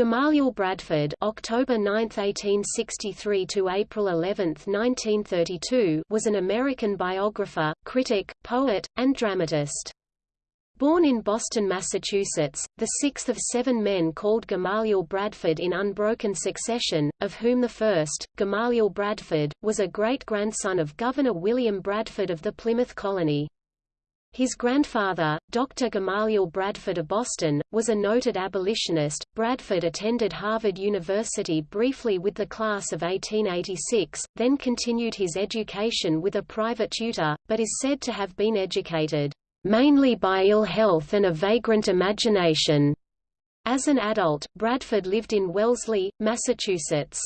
Gamaliel Bradford October 9, 1863 to April 11, 1932 was an American biographer, critic, poet, and dramatist. Born in Boston, Massachusetts, the sixth of seven men called Gamaliel Bradford in unbroken succession, of whom the first, Gamaliel Bradford, was a great-grandson of Governor William Bradford of the Plymouth Colony. His grandfather, Dr. Gamaliel Bradford of Boston, was a noted abolitionist. Bradford attended Harvard University briefly with the class of 1886, then continued his education with a private tutor, but is said to have been educated mainly by ill health and a vagrant imagination. As an adult, Bradford lived in Wellesley, Massachusetts.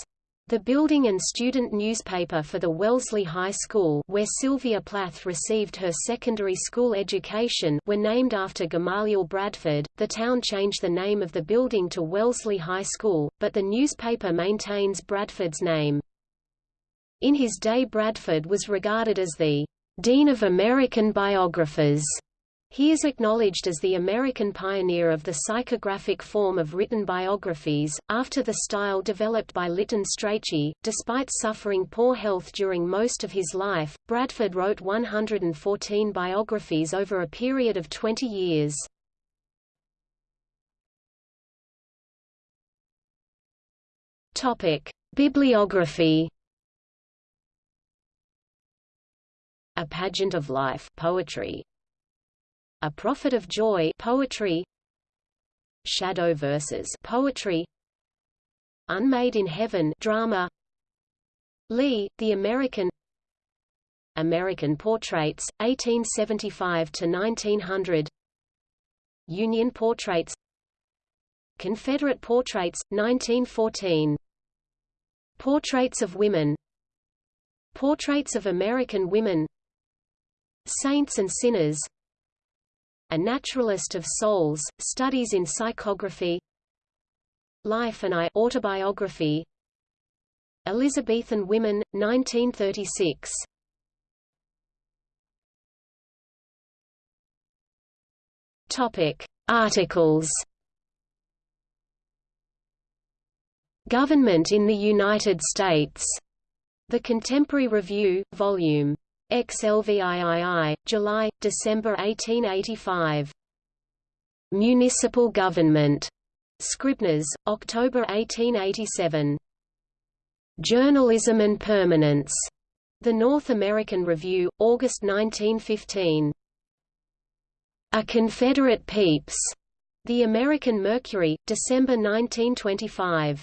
The building and student newspaper for the Wellesley High School where Sylvia Plath received her secondary school education were named after Gamaliel Bradford. The town changed the name of the building to Wellesley High School, but the newspaper maintains Bradford's name. In his day Bradford was regarded as the Dean of American Biographers he is acknowledged as the American pioneer of the psychographic form of written biographies, after the style developed by Lytton Strachey. Despite suffering poor health during most of his life, Bradford wrote 114 biographies over a period of 20 years. Topic: Bibliography. A Pageant of Life poetry. A Prophet of Joy poetry. Shadow Verses poetry. Unmade in Heaven drama. Lee, The American. American Portraits, 1875 to 1900 Union Portraits. Confederate Portraits, 1914 Portraits of Women. Portraits of American Women. Saints and Sinners a Naturalist of Souls, Studies in Psychography Life and I autobiography Elizabethan Women, 1936 Topic. Articles Government in the United States. The Contemporary Review, Vol. XLVIII, July, December 1885. Municipal Government. Scribners, October 1887. Journalism and Permanence. The North American Review, August 1915. A Confederate Pepys. The American Mercury, December 1925.